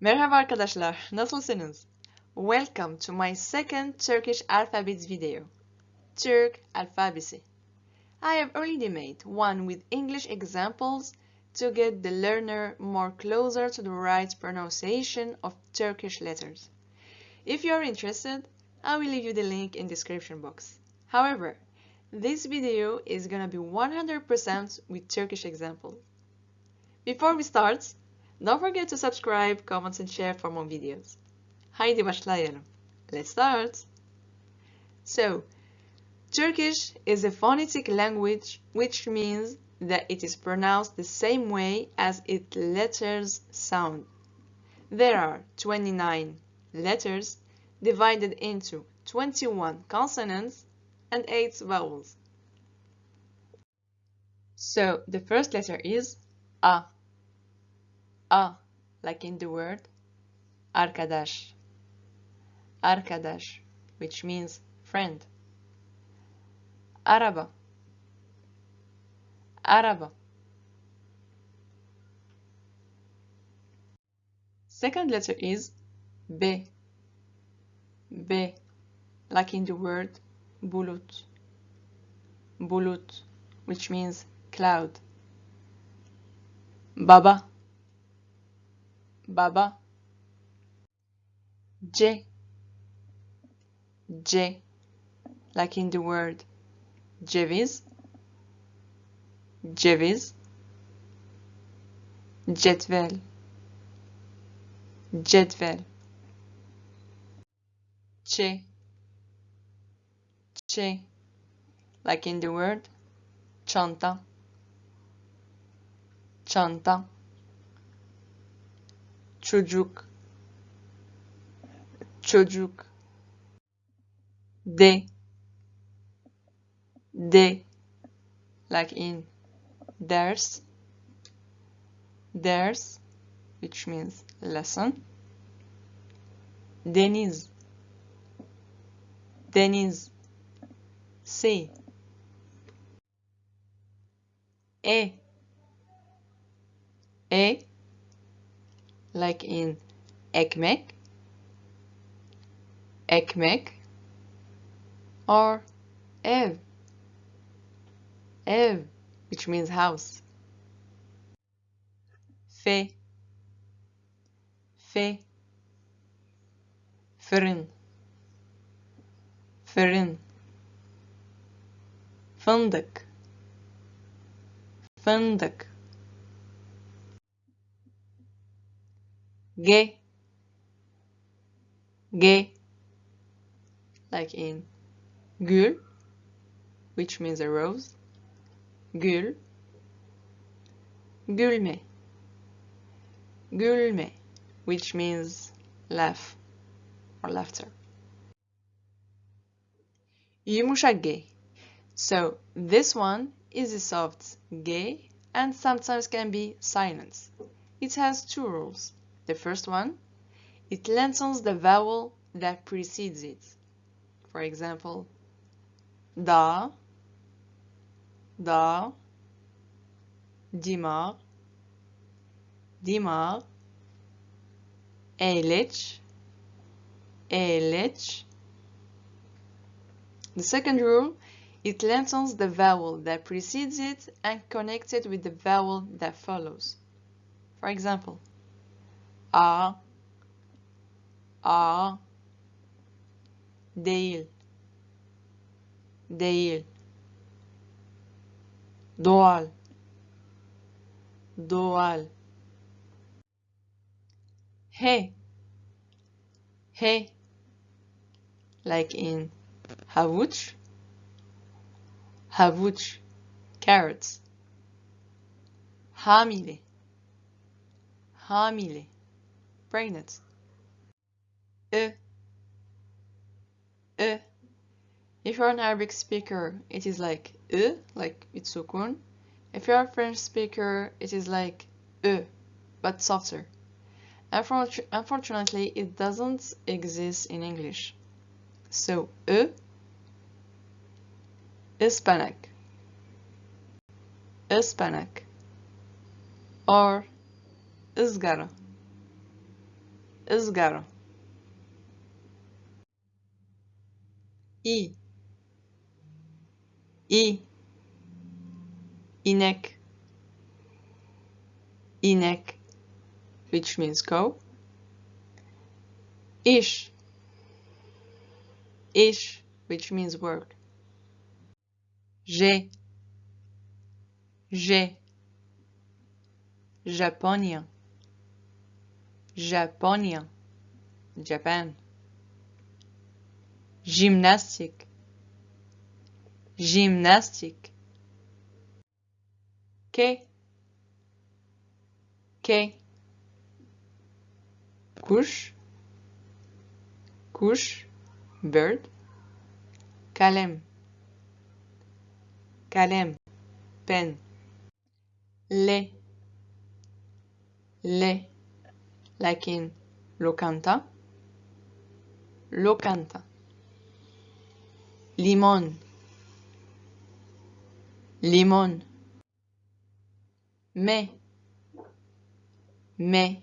Merhaba arkadaşlar, nasılsınız? Welcome to my second Turkish alphabet video, Türk alfabesi. I have already made one with English examples to get the learner more closer to the right pronunciation of Turkish letters. If you are interested, I will leave you the link in description box. However, this video is gonna be 100% with Turkish examples. Before we start, don't forget to subscribe, comment and share for more videos. Haydi başlayalım. Let's start. So, Turkish is a phonetic language which means that it is pronounced the same way as its letters sound. There are 29 letters divided into 21 consonants and 8 vowels. So, the first letter is A. A, like in the word arkadaş. Arkadaş, which means friend. Araba. Araba. Second letter is B. B, like in the word bulut. Bulut, which means cloud. Baba. Baba. j C, like in the word ceviz. Ceviz. Cetvel. Cetvel. Ç. Ç, like in the word çanta. Çanta. Çocuk. Çocuk. De. De, like in ders. Ders, which means lesson. Deniz. Deniz. Sea. E. E, like in ekmek. Ekmek. Or ev. Ev, which means house. F. F. Fırın. Fırın. Fındık. Fındık. G. G. Like in gül, which means a rose. Gül. Gülme. Gülme, which means laugh or laughter. Yumuşak G. So this one is a soft G and sometimes can be silent. It has two rules. The first one, it lengthens the vowel that precedes it. For example, da, da, dimar, dimar, eğleç, eğleç. The second rule, it lengthens the vowel that precedes it and connects it with the vowel that follows. For example, a, a, değil, değil, doğal, doğal. He, he, like in havuç, havuç, carrots. Hamile, hamile, Ö, ö. If you're an Arabic speaker, it is like ö, like it's sukun. If you're a French speaker, it is like ö, but softer. Unfortunately, it doesn't exist in English. So, ö, ıspanak, ıspanak, or ızgara, ızgara i. I. Inek. Inek which means cow. Ish ish which means work. J'ai j'ai Japonya japonien, Japan. Gymnastique, gymnastique. Quai, quai. Couche, couche, bird. Calem, calem, pen. Les, les like in locanta. Locanta. Limon. Limon. Me, me.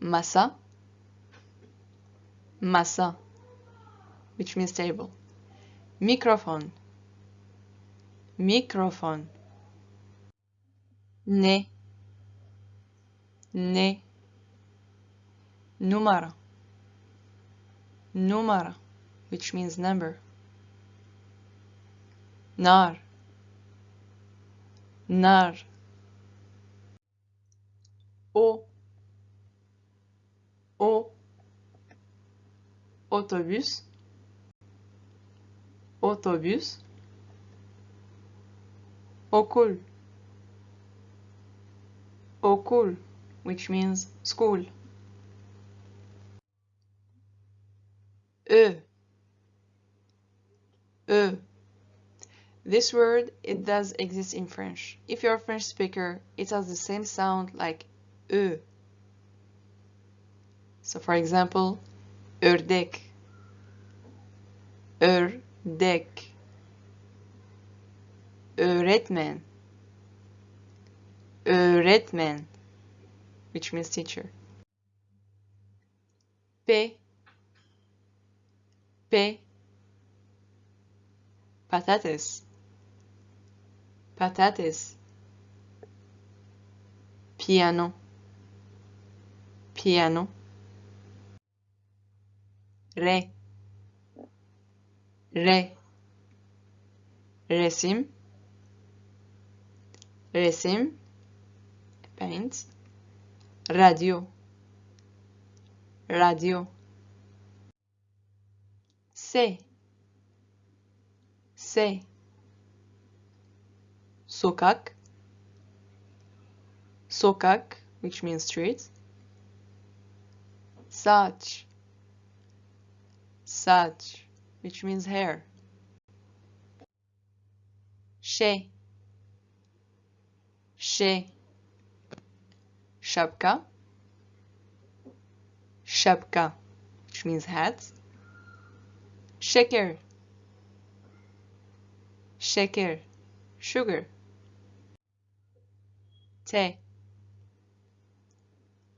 masa. Masa which means table. Microphone. Microphone. Ne ne. Numara. Numara which means number. Nar. Nar. O. O. Otobüs. Otobüs. Okul. Okul which means school. E e this word it does exist in French. If you're a French speaker it has the same sound like e so for example ördek. Ördek. Öğretmen. Öğretmen which means teacher. P. P. Patates. Patates. Piano. Piano. Re. Re. Resim. Resim. Paint radio. Radio. Se se sokak. Sokak which means street. Saç saç which means hair. Şey şey şapka şapka which means hat şeker şeker sugar. Te.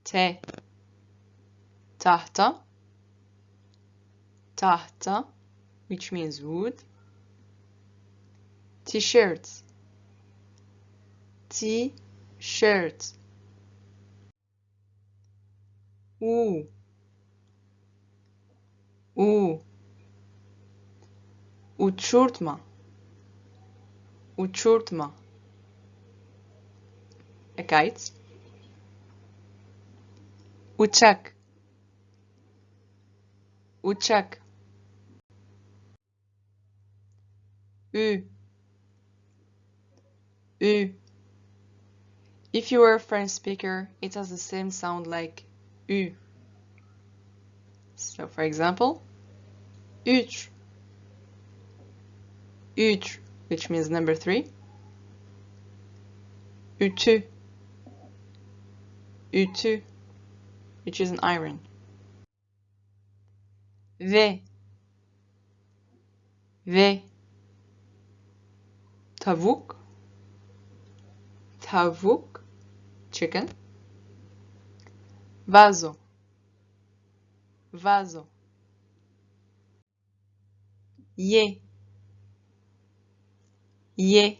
Te. Tahta. Tahta which means wood. T-shirts. t-shirt u u uçurtma uçurtma a kite uçak uçak ü ü if you are a French speaker it has the same sound like ü so for example üç üç which means number three. Ütü ütü which is an iron. Ve ve tavuk. Tavuk chicken vazo vaso. Ye. Ye.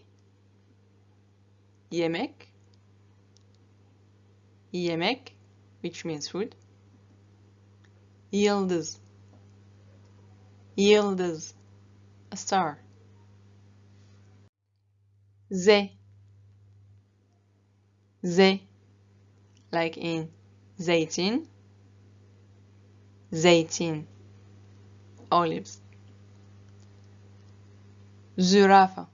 Yemek. Yemek, which means food. Yıldız. Yıldız. A star. Z. Z. Like in zeytin. Zeytin. Olives. Zürafa.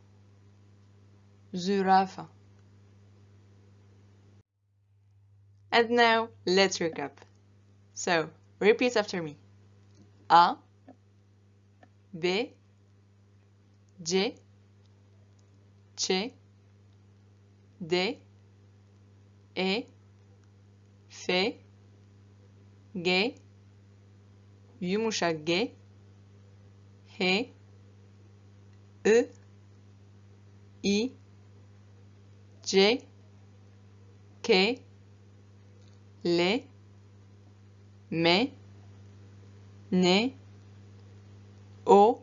Zürafa. And now let's recap. So, repeat after me. A B C Ç D E F G yumuşak G H I I C K L M N O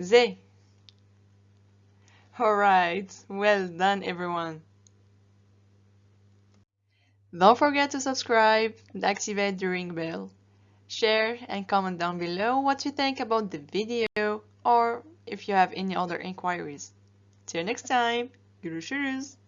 Z Alright, well done everyone. Don't forget to subscribe and activate the ring bell. Share and comment down below what you think about the video or if you have any other inquiries. Till next time, görüşürüz.